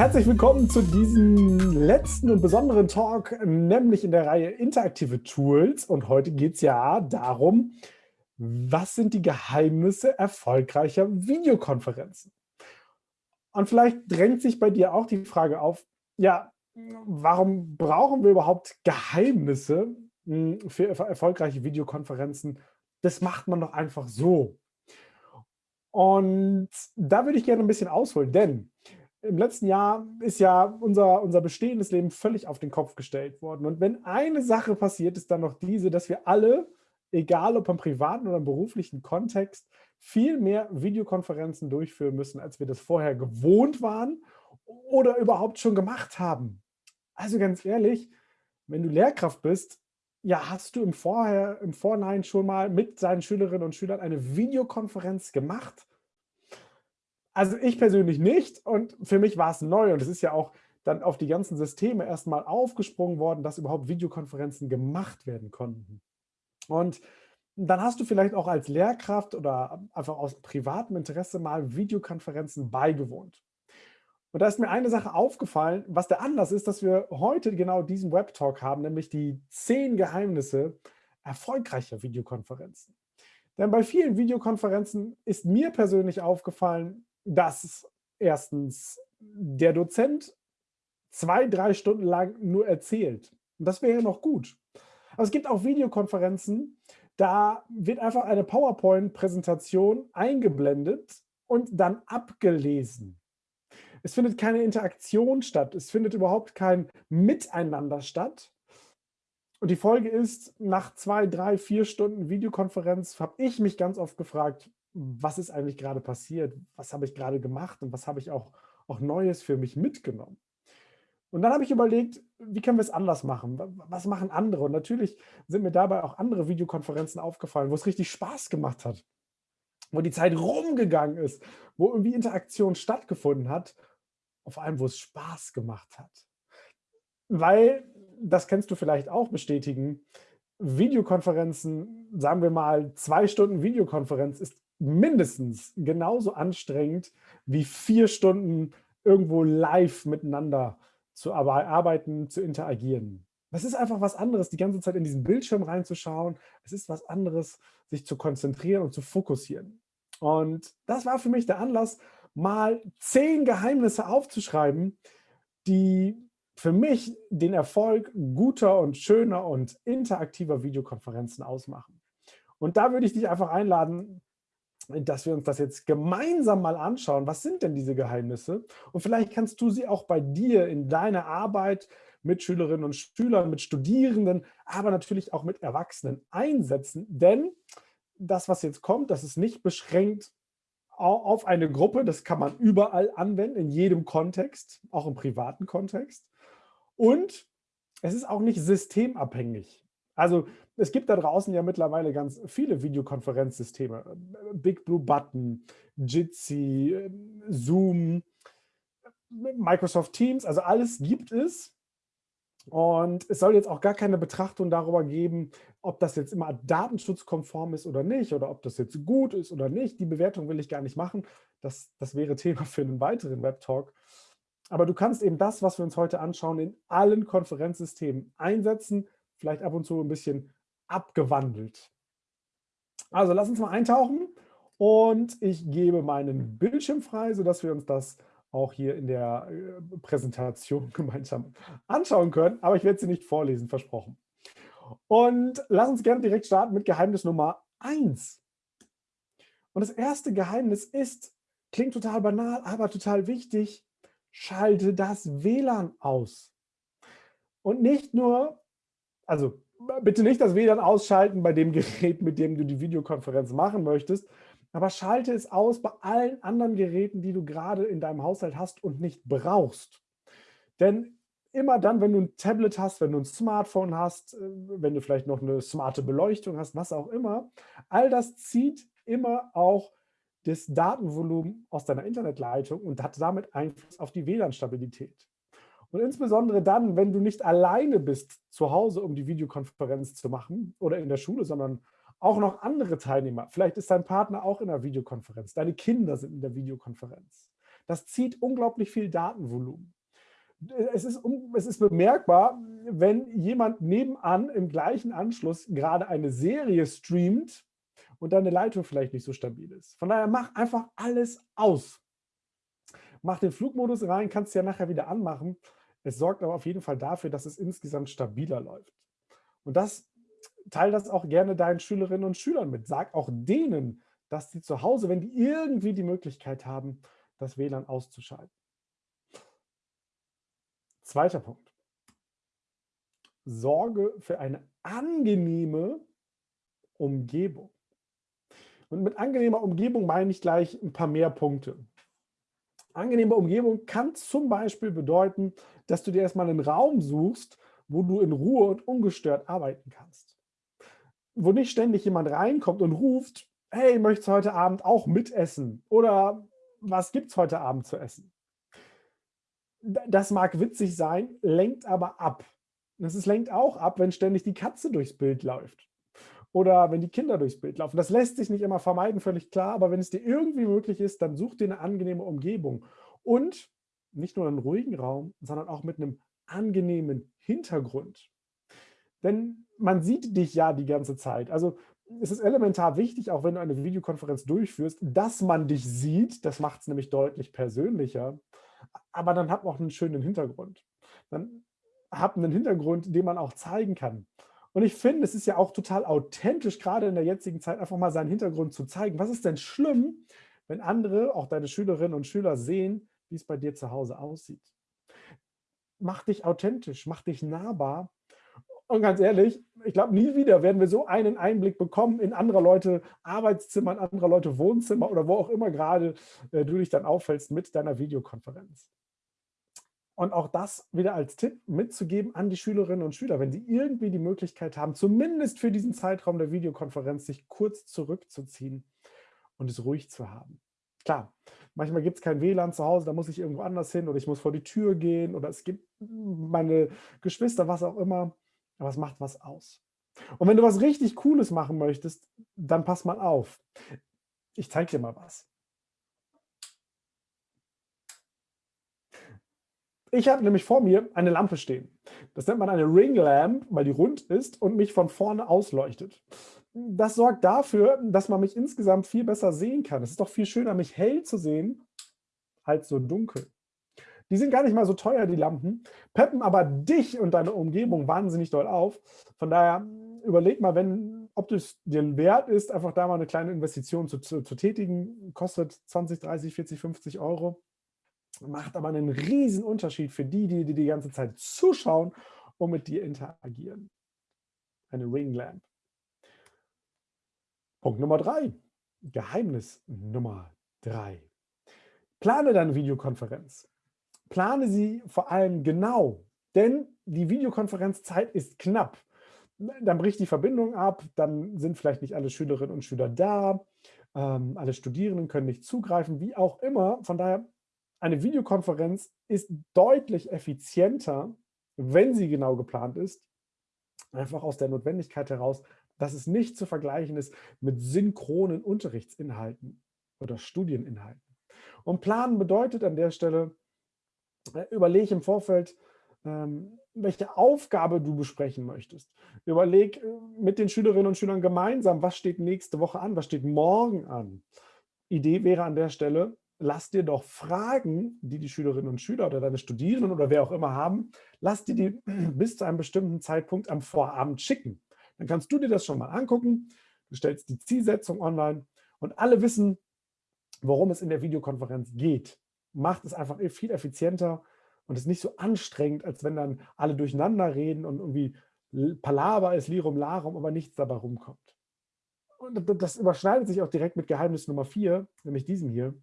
Herzlich willkommen zu diesem letzten und besonderen Talk, nämlich in der Reihe Interaktive Tools. Und heute geht es ja darum, was sind die Geheimnisse erfolgreicher Videokonferenzen? Und vielleicht drängt sich bei dir auch die Frage auf, ja, warum brauchen wir überhaupt Geheimnisse hm, für erfolgreiche Videokonferenzen? Das macht man doch einfach so. Und da würde ich gerne ein bisschen ausholen, denn im letzten Jahr ist ja unser, unser bestehendes Leben völlig auf den Kopf gestellt worden. Und wenn eine Sache passiert, ist dann noch diese, dass wir alle, egal ob im privaten oder im beruflichen Kontext, viel mehr Videokonferenzen durchführen müssen, als wir das vorher gewohnt waren oder überhaupt schon gemacht haben. Also ganz ehrlich, wenn du Lehrkraft bist, ja, hast du im, Vorher, im Vorhinein schon mal mit seinen Schülerinnen und Schülern eine Videokonferenz gemacht? Also ich persönlich nicht und für mich war es neu und es ist ja auch dann auf die ganzen Systeme erstmal aufgesprungen worden, dass überhaupt Videokonferenzen gemacht werden konnten. Und dann hast du vielleicht auch als Lehrkraft oder einfach aus privatem Interesse mal Videokonferenzen beigewohnt. Und da ist mir eine Sache aufgefallen, was der Anlass ist, dass wir heute genau diesen Web-Talk haben, nämlich die zehn Geheimnisse erfolgreicher Videokonferenzen. Denn bei vielen Videokonferenzen ist mir persönlich aufgefallen, dass erstens der Dozent zwei, drei Stunden lang nur erzählt. Und das wäre ja noch gut. Aber es gibt auch Videokonferenzen, da wird einfach eine PowerPoint-Präsentation eingeblendet und dann abgelesen. Es findet keine Interaktion statt. Es findet überhaupt kein Miteinander statt. Und die Folge ist, nach zwei, drei, vier Stunden Videokonferenz habe ich mich ganz oft gefragt, was ist eigentlich gerade passiert, was habe ich gerade gemacht und was habe ich auch, auch Neues für mich mitgenommen. Und dann habe ich überlegt, wie können wir es anders machen? Was machen andere? Und natürlich sind mir dabei auch andere Videokonferenzen aufgefallen, wo es richtig Spaß gemacht hat, wo die Zeit rumgegangen ist, wo irgendwie Interaktion stattgefunden hat, vor allem, wo es Spaß gemacht hat. Weil, das kennst du vielleicht auch bestätigen, Videokonferenzen, sagen wir mal, zwei Stunden Videokonferenz ist mindestens genauso anstrengend wie vier Stunden irgendwo live miteinander zu arbeiten, zu interagieren. Das ist einfach was anderes, die ganze Zeit in diesen Bildschirm reinzuschauen. Es ist was anderes, sich zu konzentrieren und zu fokussieren. Und das war für mich der Anlass, mal zehn Geheimnisse aufzuschreiben, die für mich den Erfolg guter und schöner und interaktiver Videokonferenzen ausmachen. Und da würde ich dich einfach einladen, dass wir uns das jetzt gemeinsam mal anschauen. Was sind denn diese Geheimnisse? Und vielleicht kannst du sie auch bei dir in deiner Arbeit mit Schülerinnen und Schülern, mit Studierenden, aber natürlich auch mit Erwachsenen einsetzen. Denn das, was jetzt kommt, das ist nicht beschränkt auf eine Gruppe. Das kann man überall anwenden, in jedem Kontext, auch im privaten Kontext. Und es ist auch nicht systemabhängig. Also es gibt da draußen ja mittlerweile ganz viele Videokonferenzsysteme. Big Blue Button, Jitsi, Zoom, Microsoft Teams, also alles gibt es. Und es soll jetzt auch gar keine Betrachtung darüber geben, ob das jetzt immer datenschutzkonform ist oder nicht, oder ob das jetzt gut ist oder nicht. Die Bewertung will ich gar nicht machen. Das, das wäre Thema für einen weiteren Webtalk. Aber du kannst eben das, was wir uns heute anschauen, in allen Konferenzsystemen einsetzen, vielleicht ab und zu ein bisschen abgewandelt. Also lass uns mal eintauchen und ich gebe meinen Bildschirm frei, sodass wir uns das auch hier in der äh, Präsentation gemeinsam anschauen können. Aber ich werde sie nicht vorlesen, versprochen. Und lass uns gerne direkt starten mit Geheimnis Nummer 1. Und das erste Geheimnis ist, klingt total banal, aber total wichtig, schalte das WLAN aus. Und nicht nur, also bitte nicht das WLAN ausschalten bei dem Gerät, mit dem du die Videokonferenz machen möchtest, aber schalte es aus bei allen anderen Geräten, die du gerade in deinem Haushalt hast und nicht brauchst. Denn immer dann, wenn du ein Tablet hast, wenn du ein Smartphone hast, äh, wenn du vielleicht noch eine smarte Beleuchtung hast, was auch immer, all das zieht immer auch das Datenvolumen aus deiner Internetleitung und hat damit Einfluss auf die WLAN-Stabilität. Und insbesondere dann, wenn du nicht alleine bist zu Hause, um die Videokonferenz zu machen oder in der Schule, sondern auch noch andere Teilnehmer. Vielleicht ist dein Partner auch in der Videokonferenz, deine Kinder sind in der Videokonferenz. Das zieht unglaublich viel Datenvolumen. Es ist, es ist bemerkbar, wenn jemand nebenan im gleichen Anschluss gerade eine Serie streamt und deine Leitung vielleicht nicht so stabil ist. Von daher mach einfach alles aus. Mach den Flugmodus rein, kannst du ja nachher wieder anmachen. Es sorgt aber auf jeden Fall dafür, dass es insgesamt stabiler läuft. Und das teile das auch gerne deinen Schülerinnen und Schülern mit. Sag auch denen, dass sie zu Hause, wenn die irgendwie die Möglichkeit haben, das WLAN auszuschalten. Zweiter Punkt. Sorge für eine angenehme Umgebung. Und mit angenehmer Umgebung meine ich gleich ein paar mehr Punkte. Angenehme Umgebung kann zum Beispiel bedeuten, dass du dir erstmal einen Raum suchst, wo du in Ruhe und ungestört arbeiten kannst. Wo nicht ständig jemand reinkommt und ruft, hey, möchtest du heute Abend auch mitessen? Oder was gibt es heute Abend zu essen? Das mag witzig sein, lenkt aber ab. Das lenkt auch ab, wenn ständig die Katze durchs Bild läuft oder wenn die Kinder durchs Bild laufen. Das lässt sich nicht immer vermeiden, völlig klar, aber wenn es dir irgendwie möglich ist, dann such dir eine angenehme Umgebung und nicht nur einen ruhigen Raum, sondern auch mit einem angenehmen Hintergrund. Denn man sieht dich ja die ganze Zeit. Also es ist elementar wichtig, auch wenn du eine Videokonferenz durchführst, dass man dich sieht. Das macht es nämlich deutlich persönlicher. Aber dann hat man auch einen schönen Hintergrund. Dann hat einen Hintergrund, den man auch zeigen kann. Und ich finde, es ist ja auch total authentisch, gerade in der jetzigen Zeit, einfach mal seinen Hintergrund zu zeigen. Was ist denn schlimm, wenn andere, auch deine Schülerinnen und Schüler, sehen, wie es bei dir zu Hause aussieht? Mach dich authentisch, mach dich nahbar. Und ganz ehrlich, ich glaube, nie wieder werden wir so einen Einblick bekommen in andere Leute Arbeitszimmer, in andere Leute Wohnzimmer oder wo auch immer gerade äh, du dich dann auffällst mit deiner Videokonferenz. Und auch das wieder als Tipp mitzugeben an die Schülerinnen und Schüler, wenn sie irgendwie die Möglichkeit haben, zumindest für diesen Zeitraum der Videokonferenz sich kurz zurückzuziehen und es ruhig zu haben. Klar, manchmal gibt es kein WLAN zu Hause, da muss ich irgendwo anders hin oder ich muss vor die Tür gehen oder es gibt meine Geschwister, was auch immer, aber es macht was aus. Und wenn du was richtig Cooles machen möchtest, dann pass mal auf. Ich zeige dir mal was. Ich habe nämlich vor mir eine Lampe stehen. Das nennt man eine Ring Lamp, weil die rund ist und mich von vorne ausleuchtet. Das sorgt dafür, dass man mich insgesamt viel besser sehen kann. Es ist doch viel schöner, mich hell zu sehen, als so dunkel. Die sind gar nicht mal so teuer, die Lampen, peppen aber dich und deine Umgebung wahnsinnig doll auf. Von daher überleg mal, wenn, ob es dir wert ist, einfach da mal eine kleine Investition zu, zu, zu tätigen. Kostet 20, 30, 40, 50 Euro macht aber einen riesen Unterschied für die, die, die die ganze Zeit zuschauen und mit dir interagieren. Eine Ring Lamp. Punkt Nummer drei. Geheimnis Nummer drei. Plane deine Videokonferenz. Plane sie vor allem genau, denn die Videokonferenzzeit ist knapp. Dann bricht die Verbindung ab, dann sind vielleicht nicht alle Schülerinnen und Schüler da, ähm, alle Studierenden können nicht zugreifen, wie auch immer. Von daher eine Videokonferenz ist deutlich effizienter, wenn sie genau geplant ist, einfach aus der Notwendigkeit heraus, dass es nicht zu vergleichen ist mit synchronen Unterrichtsinhalten oder Studieninhalten. Und planen bedeutet an der Stelle, äh, überlege im Vorfeld, ähm, welche Aufgabe du besprechen möchtest. Überleg äh, mit den Schülerinnen und Schülern gemeinsam, was steht nächste Woche an, was steht morgen an. Idee wäre an der Stelle, lass dir doch Fragen, die die Schülerinnen und Schüler oder deine Studierenden oder wer auch immer haben, lass dir die bis zu einem bestimmten Zeitpunkt am Vorabend schicken. Dann kannst du dir das schon mal angucken, du stellst die Zielsetzung online und alle wissen, worum es in der Videokonferenz geht. Macht es einfach viel effizienter und ist nicht so anstrengend, als wenn dann alle durcheinander reden und irgendwie Palaver ist, Lirum Larum, aber nichts dabei rumkommt. Und das überschneidet sich auch direkt mit Geheimnis Nummer vier, nämlich diesem hier.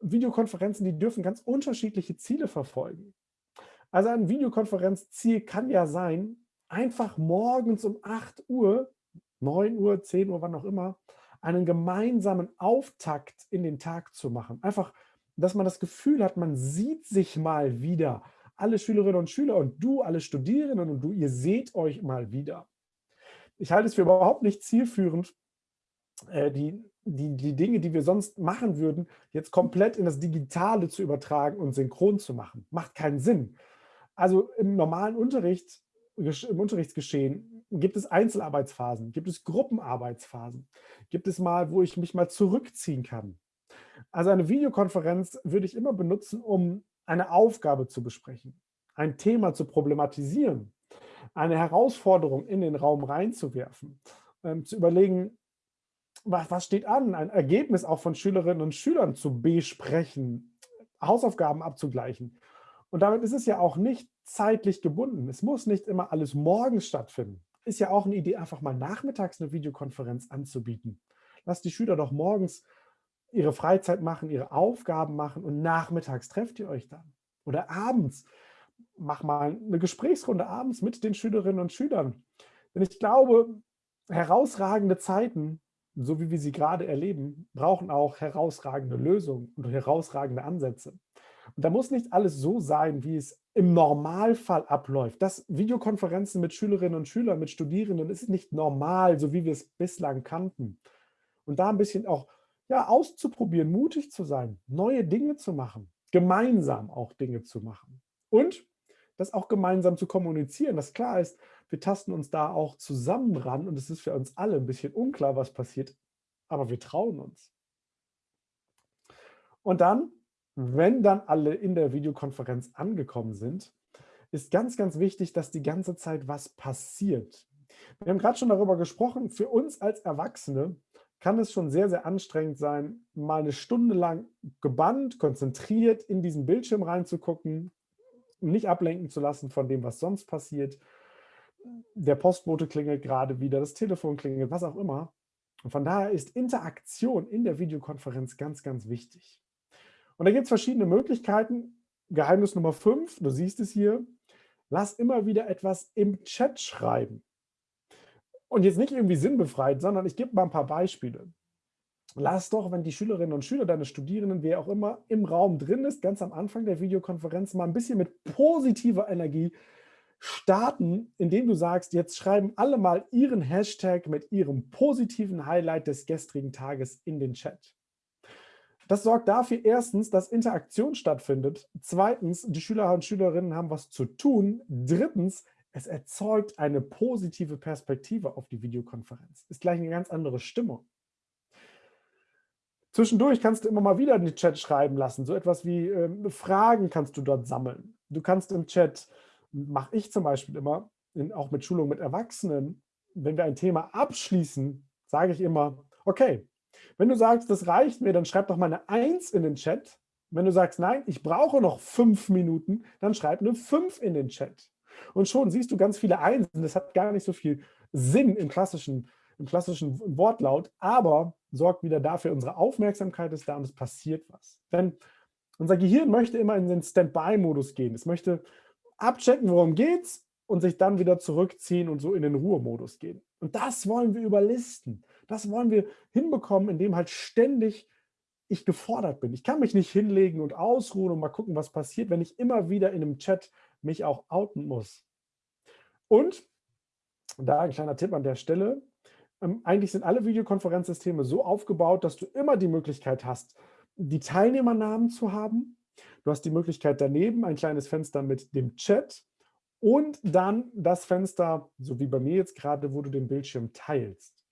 Videokonferenzen, die dürfen ganz unterschiedliche Ziele verfolgen. Also ein Videokonferenzziel kann ja sein, einfach morgens um 8 Uhr, 9 Uhr, 10 Uhr, wann auch immer, einen gemeinsamen Auftakt in den Tag zu machen. Einfach, dass man das Gefühl hat, man sieht sich mal wieder. Alle Schülerinnen und Schüler und du, alle Studierenden und du, ihr seht euch mal wieder. Ich halte es für überhaupt nicht zielführend, äh, die die, die Dinge, die wir sonst machen würden, jetzt komplett in das Digitale zu übertragen und synchron zu machen. Macht keinen Sinn. Also im normalen Unterricht, im Unterrichtsgeschehen gibt es Einzelarbeitsphasen, gibt es Gruppenarbeitsphasen, gibt es mal, wo ich mich mal zurückziehen kann. Also eine Videokonferenz würde ich immer benutzen, um eine Aufgabe zu besprechen, ein Thema zu problematisieren, eine Herausforderung in den Raum reinzuwerfen, ähm, zu überlegen, was, was steht an, ein Ergebnis auch von Schülerinnen und Schülern zu besprechen, Hausaufgaben abzugleichen. Und damit ist es ja auch nicht zeitlich gebunden. Es muss nicht immer alles morgens stattfinden. Ist ja auch eine Idee, einfach mal nachmittags eine Videokonferenz anzubieten. Lasst die Schüler doch morgens ihre Freizeit machen, ihre Aufgaben machen und nachmittags trefft ihr euch dann. Oder abends. Mach mal eine Gesprächsrunde abends mit den Schülerinnen und Schülern. Denn ich glaube, herausragende Zeiten so wie wir sie gerade erleben, brauchen auch herausragende Lösungen und herausragende Ansätze. Und da muss nicht alles so sein, wie es im Normalfall abläuft. Das Videokonferenzen mit Schülerinnen und Schülern, mit Studierenden ist nicht normal, so wie wir es bislang kannten. Und da ein bisschen auch ja, auszuprobieren, mutig zu sein, neue Dinge zu machen, gemeinsam auch Dinge zu machen. Und das auch gemeinsam zu kommunizieren, dass klar ist, wir tasten uns da auch zusammen ran und es ist für uns alle ein bisschen unklar, was passiert, aber wir trauen uns. Und dann, wenn dann alle in der Videokonferenz angekommen sind, ist ganz, ganz wichtig, dass die ganze Zeit was passiert. Wir haben gerade schon darüber gesprochen, für uns als Erwachsene kann es schon sehr, sehr anstrengend sein, mal eine Stunde lang gebannt, konzentriert in diesen Bildschirm reinzugucken, nicht ablenken zu lassen von dem, was sonst passiert. Der Postbote klingelt gerade wieder, das Telefon klingelt, was auch immer. Und von daher ist Interaktion in der Videokonferenz ganz, ganz wichtig. Und da gibt es verschiedene Möglichkeiten. Geheimnis Nummer 5, du siehst es hier, lass immer wieder etwas im Chat schreiben. Und jetzt nicht irgendwie sinnbefreit, sondern ich gebe mal ein paar Beispiele lass doch, wenn die Schülerinnen und Schüler, deine Studierenden, wer auch immer, im Raum drin ist, ganz am Anfang der Videokonferenz mal ein bisschen mit positiver Energie starten, indem du sagst, jetzt schreiben alle mal ihren Hashtag mit ihrem positiven Highlight des gestrigen Tages in den Chat. Das sorgt dafür erstens, dass Interaktion stattfindet. Zweitens, die Schüler und Schülerinnen haben was zu tun. Drittens, es erzeugt eine positive Perspektive auf die Videokonferenz. Ist gleich eine ganz andere Stimmung. Zwischendurch kannst du immer mal wieder in den Chat schreiben lassen. So etwas wie äh, Fragen kannst du dort sammeln. Du kannst im Chat, mache ich zum Beispiel immer, in, auch mit Schulung mit Erwachsenen, wenn wir ein Thema abschließen, sage ich immer, okay, wenn du sagst, das reicht mir, dann schreib doch mal eine Eins in den Chat. Wenn du sagst, nein, ich brauche noch fünf Minuten, dann schreib eine Fünf in den Chat. Und schon siehst du ganz viele Einsen. Das hat gar nicht so viel Sinn im klassischen im klassischen Wortlaut, aber sorgt wieder dafür, unsere Aufmerksamkeit ist da und es passiert was. Denn unser Gehirn möchte immer in den Standby-Modus gehen. Es möchte abchecken, worum geht's und sich dann wieder zurückziehen und so in den Ruhemodus gehen. Und das wollen wir überlisten. Das wollen wir hinbekommen, indem halt ständig ich gefordert bin. Ich kann mich nicht hinlegen und ausruhen und mal gucken, was passiert, wenn ich immer wieder in einem Chat mich auch outen muss. Und da ein kleiner Tipp an der Stelle, ähm, eigentlich sind alle Videokonferenzsysteme so aufgebaut, dass du immer die Möglichkeit hast, die Teilnehmernamen zu haben. Du hast die Möglichkeit daneben ein kleines Fenster mit dem Chat und dann das Fenster, so wie bei mir jetzt gerade, wo du den Bildschirm teilst.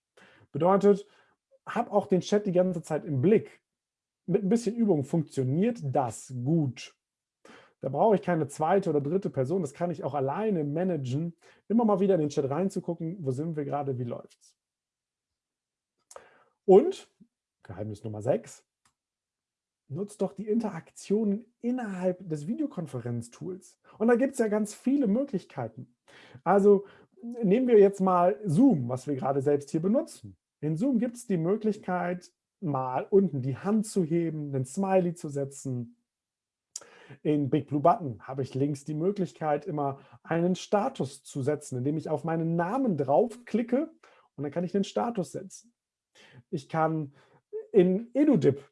Bedeutet, hab auch den Chat die ganze Zeit im Blick. Mit ein bisschen Übung funktioniert das gut. Da brauche ich keine zweite oder dritte Person, das kann ich auch alleine managen, immer mal wieder in den Chat reinzugucken, wo sind wir gerade, wie läuft es. Und, Geheimnis Nummer 6, nutzt doch die Interaktionen innerhalb des Videokonferenztools. Und da gibt es ja ganz viele Möglichkeiten. Also nehmen wir jetzt mal Zoom, was wir gerade selbst hier benutzen. In Zoom gibt es die Möglichkeit, mal unten die Hand zu heben, einen Smiley zu setzen. In Big Blue Button habe ich links die Möglichkeit, immer einen Status zu setzen, indem ich auf meinen Namen draufklicke und dann kann ich den Status setzen. Ich kann in EduDip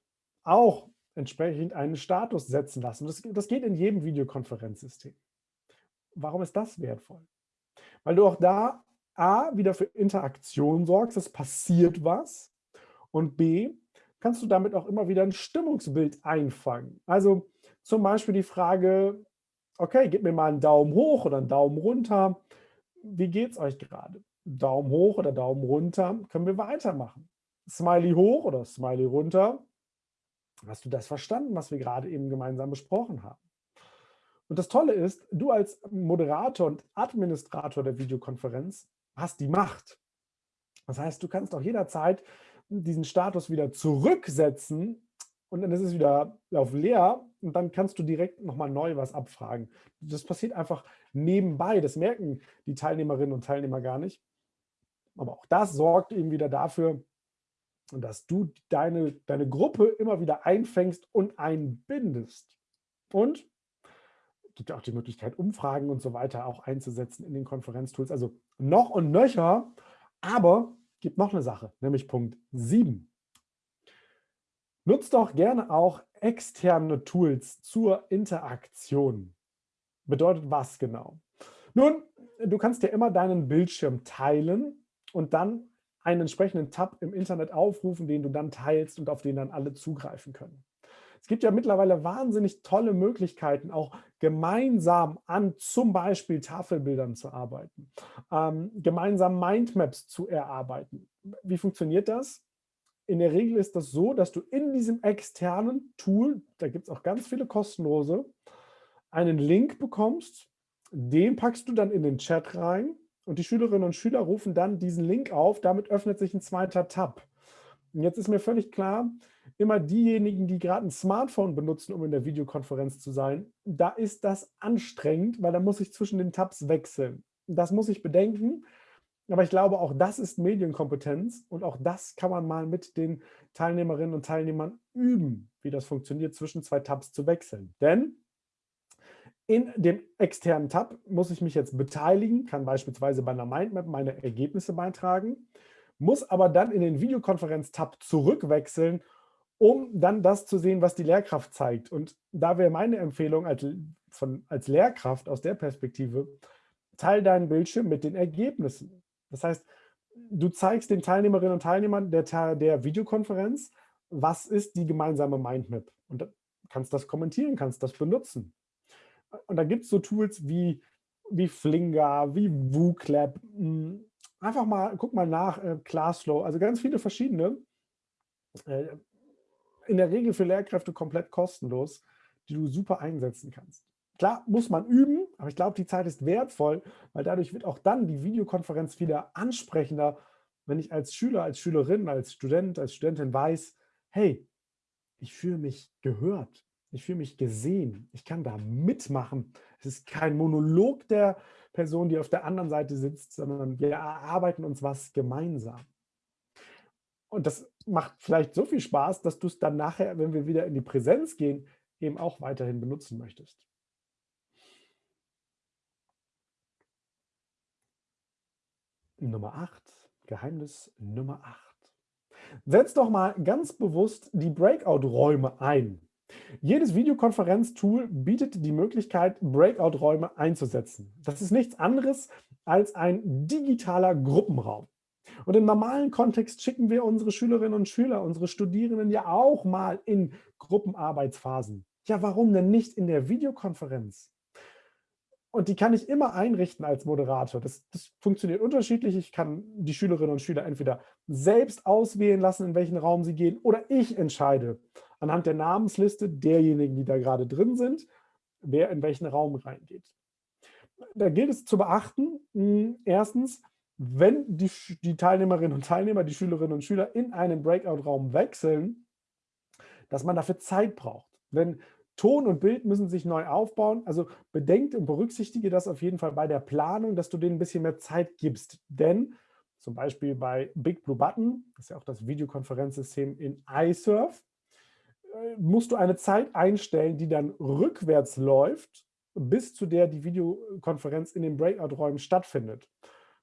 auch entsprechend einen Status setzen lassen. Das, das geht in jedem Videokonferenzsystem. Warum ist das wertvoll? Weil du auch da A, wieder für Interaktion sorgst, es passiert was Und B, kannst du damit auch immer wieder ein Stimmungsbild einfangen. Also zum Beispiel die Frage, okay, gib mir mal einen Daumen hoch oder einen Daumen runter. Wie geht es euch gerade? Daumen hoch oder Daumen runter, können wir weitermachen. Smiley hoch oder Smiley runter. Hast du das verstanden, was wir gerade eben gemeinsam besprochen haben? Und das Tolle ist, du als Moderator und Administrator der Videokonferenz hast die Macht. Das heißt, du kannst auch jederzeit diesen Status wieder zurücksetzen und dann ist es wieder auf leer und dann kannst du direkt nochmal neu was abfragen. Das passiert einfach nebenbei, das merken die Teilnehmerinnen und Teilnehmer gar nicht. Aber auch das sorgt eben wieder dafür, dass du deine, deine Gruppe immer wieder einfängst und einbindest. Und gibt ja auch die Möglichkeit, Umfragen und so weiter auch einzusetzen in den Konferenztools. Also noch und nöcher, aber gibt noch eine Sache, nämlich Punkt 7. Nutzt doch gerne auch externe Tools zur Interaktion. Bedeutet was genau? Nun, du kannst dir immer deinen Bildschirm teilen und dann einen entsprechenden Tab im Internet aufrufen, den du dann teilst und auf den dann alle zugreifen können. Es gibt ja mittlerweile wahnsinnig tolle Möglichkeiten, auch gemeinsam an zum Beispiel Tafelbildern zu arbeiten, ähm, gemeinsam Mindmaps zu erarbeiten. Wie funktioniert das? In der Regel ist das so, dass du in diesem externen Tool, da gibt es auch ganz viele kostenlose, einen Link bekommst, den packst du dann in den Chat rein und die Schülerinnen und Schüler rufen dann diesen Link auf, damit öffnet sich ein zweiter Tab. Und jetzt ist mir völlig klar, immer diejenigen, die gerade ein Smartphone benutzen, um in der Videokonferenz zu sein, da ist das anstrengend, weil da muss ich zwischen den Tabs wechseln. Das muss ich bedenken. Aber ich glaube, auch das ist Medienkompetenz und auch das kann man mal mit den Teilnehmerinnen und Teilnehmern üben, wie das funktioniert, zwischen zwei Tabs zu wechseln. Denn in dem externen Tab muss ich mich jetzt beteiligen, kann beispielsweise bei einer Mindmap meine Ergebnisse beitragen, muss aber dann in den Videokonferenz-Tab zurückwechseln, um dann das zu sehen, was die Lehrkraft zeigt. Und da wäre meine Empfehlung als, von, als Lehrkraft aus der Perspektive, teile deinen Bildschirm mit den Ergebnissen. Das heißt, du zeigst den Teilnehmerinnen und Teilnehmern der, der Videokonferenz, was ist die gemeinsame Mindmap. Und kannst das kommentieren, kannst das benutzen. Und da gibt es so Tools wie, wie Flinger, wie WooClap. Einfach mal, guck mal nach, äh, Classflow, also ganz viele verschiedene. Äh, in der Regel für Lehrkräfte komplett kostenlos, die du super einsetzen kannst. Klar, muss man üben, aber ich glaube, die Zeit ist wertvoll, weil dadurch wird auch dann die Videokonferenz wieder ansprechender, wenn ich als Schüler, als Schülerin, als Student, als Studentin weiß, hey, ich fühle mich gehört, ich fühle mich gesehen, ich kann da mitmachen. Es ist kein Monolog der Person, die auf der anderen Seite sitzt, sondern wir erarbeiten uns was gemeinsam. Und das macht vielleicht so viel Spaß, dass du es dann nachher, wenn wir wieder in die Präsenz gehen, eben auch weiterhin benutzen möchtest. Nummer 8. Geheimnis Nummer 8. Setz doch mal ganz bewusst die Breakout-Räume ein. Jedes Videokonferenztool bietet die Möglichkeit, Breakout-Räume einzusetzen. Das ist nichts anderes als ein digitaler Gruppenraum. Und im normalen Kontext schicken wir unsere Schülerinnen und Schüler, unsere Studierenden ja auch mal in Gruppenarbeitsphasen. Ja, warum denn nicht in der Videokonferenz? Und die kann ich immer einrichten als Moderator. Das, das, funktioniert unterschiedlich. Ich kann die Schülerinnen und Schüler entweder selbst auswählen lassen, in welchen Raum sie gehen, oder ich entscheide anhand der Namensliste derjenigen, die da gerade drin sind, wer in welchen Raum reingeht. Da gilt es zu beachten, hm, erstens, wenn die, die Teilnehmerinnen und Teilnehmer, die Schülerinnen und Schüler in einen Breakout-Raum wechseln, dass man dafür Zeit braucht. Wenn Ton und Bild müssen sich neu aufbauen. Also bedenkt und berücksichtige das auf jeden Fall bei der Planung, dass du denen ein bisschen mehr Zeit gibst. Denn zum Beispiel bei Big Blue Button, das ist ja auch das Videokonferenzsystem in iSurf, musst du eine Zeit einstellen, die dann rückwärts läuft, bis zu der die Videokonferenz in den Breakout-Räumen stattfindet.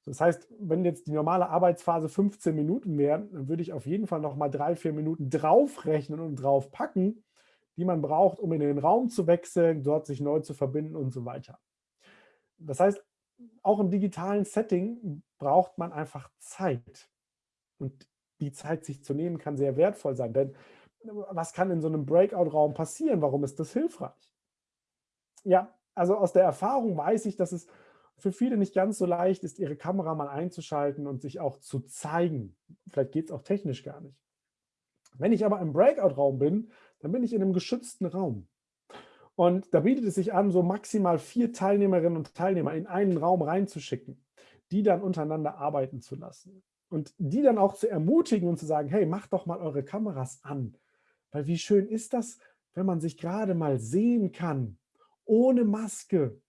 Das heißt, wenn jetzt die normale Arbeitsphase 15 Minuten wären, dann würde ich auf jeden Fall noch mal drei, vier Minuten draufrechnen und draufpacken, die man braucht, um in den Raum zu wechseln, dort sich neu zu verbinden und so weiter. Das heißt, auch im digitalen Setting braucht man einfach Zeit. Und die Zeit sich zu nehmen, kann sehr wertvoll sein. Denn was kann in so einem Breakout-Raum passieren? Warum ist das hilfreich? Ja, also aus der Erfahrung weiß ich, dass es für viele nicht ganz so leicht ist, ihre Kamera mal einzuschalten und sich auch zu zeigen. Vielleicht geht es auch technisch gar nicht. Wenn ich aber im Breakout-Raum bin, dann bin ich in einem geschützten Raum. Und da bietet es sich an, so maximal vier Teilnehmerinnen und Teilnehmer in einen Raum reinzuschicken, die dann untereinander arbeiten zu lassen. Und die dann auch zu ermutigen und zu sagen, hey, macht doch mal eure Kameras an. Weil wie schön ist das, wenn man sich gerade mal sehen kann, ohne Maske.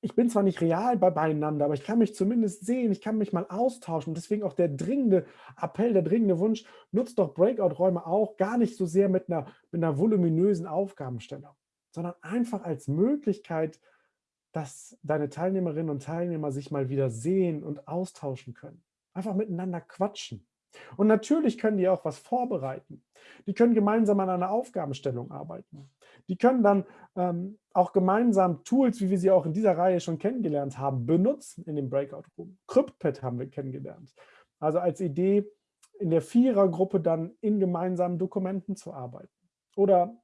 Ich bin zwar nicht real bei beieinander, aber ich kann mich zumindest sehen, ich kann mich mal austauschen. Und deswegen auch der dringende Appell, der dringende Wunsch, nutzt doch Breakout-Räume auch gar nicht so sehr mit einer, mit einer voluminösen Aufgabenstellung, sondern einfach als Möglichkeit, dass deine Teilnehmerinnen und Teilnehmer sich mal wieder sehen und austauschen können. Einfach miteinander quatschen. Und natürlich können die auch was vorbereiten. Die können gemeinsam an einer Aufgabenstellung arbeiten. Die können dann ähm, auch gemeinsam Tools, wie wir sie auch in dieser Reihe schon kennengelernt haben, benutzen in dem Breakout Room. CryptPad haben wir kennengelernt. Also als Idee, in der Vierergruppe dann in gemeinsamen Dokumenten zu arbeiten. Oder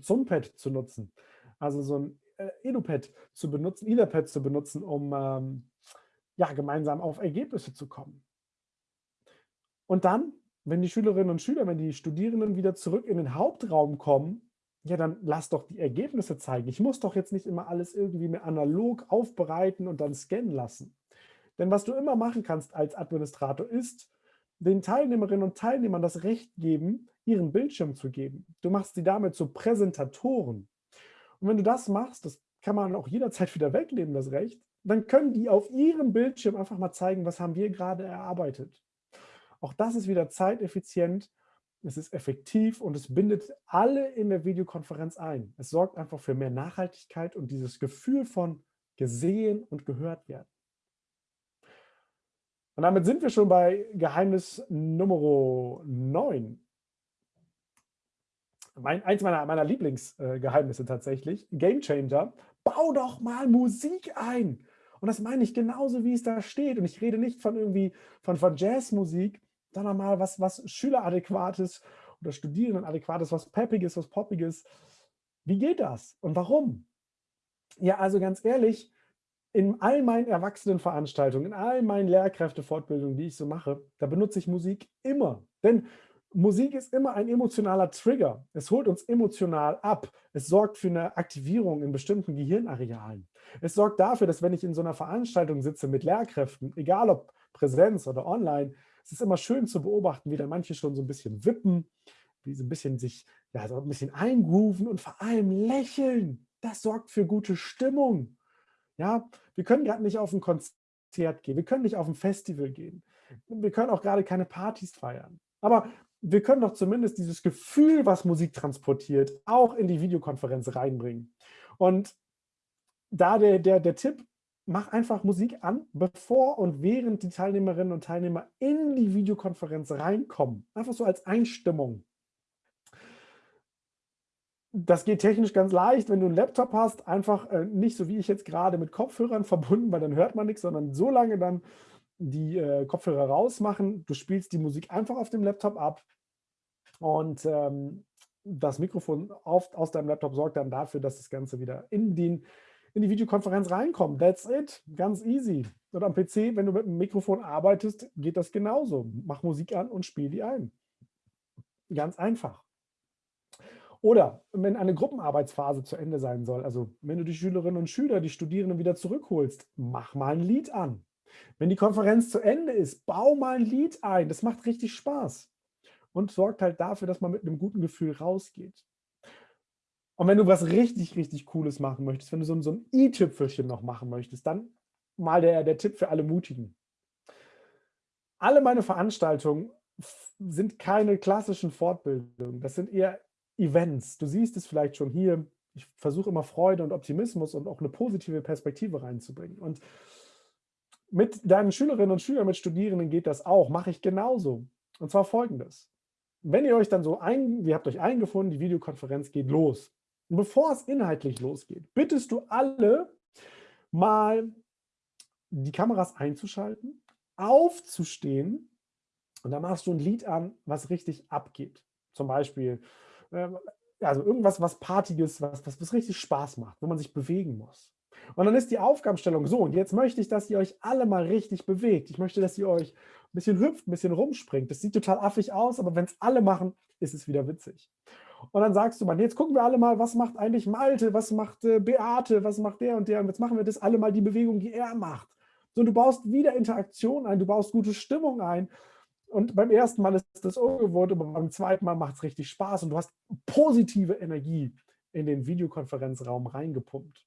Zumpad zu nutzen. Also so ein äh, EduPad zu benutzen, EtherPad zu benutzen, um ähm, ja, gemeinsam auf Ergebnisse zu kommen. Und dann, wenn die Schülerinnen und Schüler, wenn die Studierenden wieder zurück in den Hauptraum kommen, ja, dann lass doch die Ergebnisse zeigen. Ich muss doch jetzt nicht immer alles irgendwie mehr analog aufbereiten und dann scannen lassen. Denn was du immer machen kannst als Administrator ist, den Teilnehmerinnen und Teilnehmern das Recht geben, ihren Bildschirm zu geben. Du machst sie damit zu Präsentatoren. Und wenn du das machst, das kann man auch jederzeit wieder wegnehmen, das Recht, dann können die auf ihrem Bildschirm einfach mal zeigen, was haben wir gerade erarbeitet. Auch das ist wieder zeiteffizient, es ist effektiv und es bindet alle in der Videokonferenz ein. Es sorgt einfach für mehr Nachhaltigkeit und dieses Gefühl von gesehen und gehört werden. Und damit sind wir schon bei Geheimnis Nummer 9. Mein, eins meiner, meiner Lieblingsgeheimnisse äh, tatsächlich, Game Changer, bau doch mal Musik ein. Und das meine ich genauso, wie es da steht. Und ich rede nicht von irgendwie von, von Jazzmusik, sondern mal was, was Schüleradäquates oder Studierendenadäquates, was Peppiges, was Poppiges. Wie geht das und warum? Ja, also ganz ehrlich, in all meinen Erwachsenenveranstaltungen, in all meinen Lehrkräftefortbildungen, die ich so mache, da benutze ich Musik immer. Denn Musik ist immer ein emotionaler Trigger. Es holt uns emotional ab. Es sorgt für eine Aktivierung in bestimmten Gehirnarealen. Es sorgt dafür, dass wenn ich in so einer Veranstaltung sitze mit Lehrkräften, egal ob Präsenz oder online, es ist immer schön zu beobachten, wie da manche schon so ein bisschen wippen, wie so ein bisschen sich, ja, so ein bisschen eingrooven und vor allem lächeln. Das sorgt für gute Stimmung. Ja, wir können gerade nicht auf ein Konzert gehen, wir können nicht auf ein Festival gehen, wir können auch gerade keine Partys feiern. Aber wir können doch zumindest dieses Gefühl, was Musik transportiert, auch in die Videokonferenz reinbringen. Und da der, der, der Tipp, mach einfach Musik an, bevor und während die Teilnehmerinnen und Teilnehmer in die Videokonferenz reinkommen. Einfach so als Einstimmung. Das geht technisch ganz leicht, wenn du einen Laptop hast, einfach äh, nicht so wie ich jetzt gerade mit Kopfhörern verbunden, weil dann hört man nichts, sondern so lange dann die äh, Kopfhörer rausmachen. Du spielst die Musik einfach auf dem Laptop ab und ähm, das Mikrofon auf, aus deinem Laptop sorgt dann dafür, dass das Ganze wieder in, den, in die Videokonferenz reinkommt. That's it. Ganz easy. Und am PC, wenn du mit dem Mikrofon arbeitest, geht das genauso. Mach Musik an und spiel die ein. Ganz einfach. Oder wenn eine Gruppenarbeitsphase zu Ende sein soll, also wenn du die Schülerinnen und Schüler, die Studierenden wieder zurückholst, mach mal ein Lied an. Wenn die Konferenz zu Ende ist, bau mal ein Lied ein. Das macht richtig Spaß und sorgt halt dafür, dass man mit einem guten Gefühl rausgeht. Und wenn du was richtig, richtig Cooles machen möchtest, wenn du so, so ein i-Tüpfelchen noch machen möchtest, dann mal der, der Tipp für alle Mutigen. Alle meine Veranstaltungen sind keine klassischen Fortbildungen, das sind eher Events. Du siehst es vielleicht schon hier. Ich versuche immer Freude und Optimismus und auch eine positive Perspektive reinzubringen. Und mit deinen Schülerinnen und Schülern, mit Studierenden geht das auch, mache ich genauso. Und zwar folgendes wenn ihr euch dann so ein, ihr habt euch eingefunden, die Videokonferenz geht los. Bevor es inhaltlich losgeht, bittest du alle mal die Kameras einzuschalten, aufzustehen Und da machst du ein Lied an, was richtig abgeht. Zum Beispiel, äh, also irgendwas, was Partiges, was, was, was richtig Spaß macht, wo man sich bewegen muss. Und dann ist die Aufgabenstellung so, und jetzt möchte ich, dass ihr euch alle mal richtig bewegt. Ich möchte, dass ihr euch ein bisschen hüpft, ein bisschen rumspringt. Das sieht total affig aus, aber wenn es alle machen, ist es wieder witzig. Und dann sagst du, man, jetzt gucken wir alle mal, was macht eigentlich Malte, was macht äh, Beate, was macht der und der. Und jetzt machen wir das alle mal die Bewegung, die er macht. So, du baust wieder Interaktion ein, du baust gute Stimmung ein. Und beim ersten Mal ist das ungewohnt, aber beim zweiten Mal macht es richtig Spaß und du hast positive Energie in den Videokonferenzraum reingepumpt.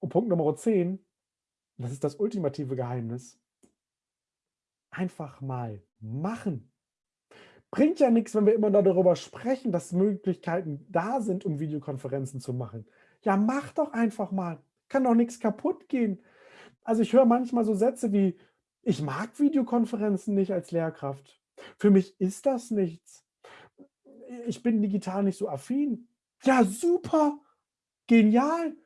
Und Punkt Nummer 10, das ist das ultimative Geheimnis, einfach mal machen. Bringt ja nichts, wenn wir immer darüber sprechen, dass Möglichkeiten da sind, um Videokonferenzen zu machen. Ja, mach doch einfach mal. Kann doch nichts kaputt gehen. Also ich höre manchmal so Sätze wie, ich mag Videokonferenzen nicht als Lehrkraft. Für mich ist das nichts. Ich bin digital nicht so affin. Ja, super. Genial.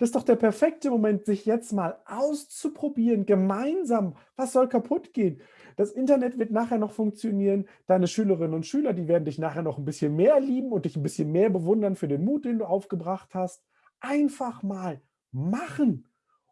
Das ist doch der perfekte Moment, sich jetzt mal auszuprobieren, gemeinsam. Was soll kaputt gehen? Das Internet wird nachher noch funktionieren. Deine Schülerinnen und Schüler, die werden dich nachher noch ein bisschen mehr lieben und dich ein bisschen mehr bewundern für den Mut, den du aufgebracht hast. Einfach mal machen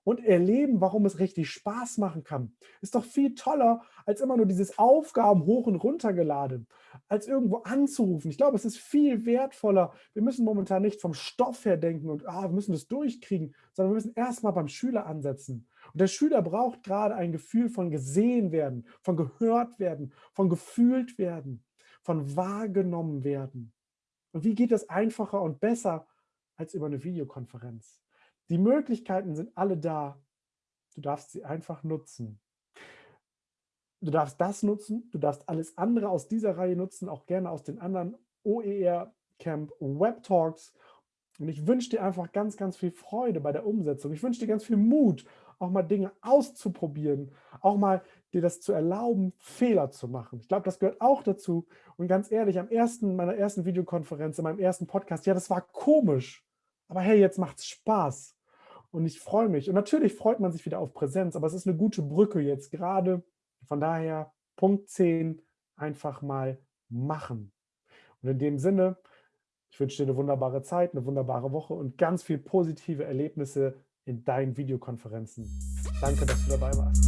und erleben, warum es richtig Spaß machen kann. Ist doch viel toller, als immer nur dieses Aufgaben hoch und runter geladen, als irgendwo anzurufen. Ich glaube, es ist viel wertvoller. Wir müssen momentan nicht vom Stoff her denken und ah, wir müssen das durchkriegen, sondern wir müssen erstmal beim Schüler ansetzen. Und der Schüler braucht gerade ein Gefühl von gesehen werden, von gehört werden, von gefühlt werden, von wahrgenommen werden. Und wie geht das einfacher und besser als über eine Videokonferenz? Die Möglichkeiten sind alle da. Du darfst sie einfach nutzen. Du darfst das nutzen, du darfst alles andere aus dieser Reihe nutzen, auch gerne aus den anderen OER Camp Web Talks. Und ich wünsche dir einfach ganz, ganz viel Freude bei der Umsetzung. Ich wünsche dir ganz viel Mut, auch mal Dinge auszuprobieren, auch mal dir das zu erlauben, Fehler zu machen. Ich glaube, das gehört auch dazu. Und ganz ehrlich, am ersten, meiner ersten Videokonferenz, in meinem ersten Podcast, ja, das war komisch. Aber hey, jetzt macht es Spaß. Und ich freue mich. Und natürlich freut man sich wieder auf Präsenz, aber es ist eine gute Brücke jetzt gerade. Von daher, Punkt 10, einfach mal machen. Und in dem Sinne, ich wünsche dir eine wunderbare Zeit, eine wunderbare Woche und ganz viel positive Erlebnisse in deinen Videokonferenzen. Danke, dass du dabei warst.